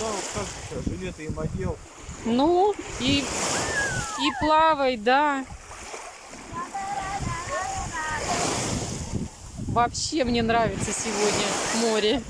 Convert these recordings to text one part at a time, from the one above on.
Да, как жилеты им одел. Ну, и, и плавай, да. Вообще мне нравится сегодня море.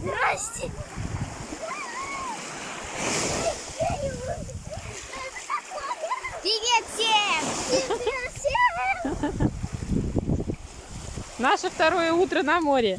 Здрасте. Привет всем! Привет всем! Наше второе утро на море.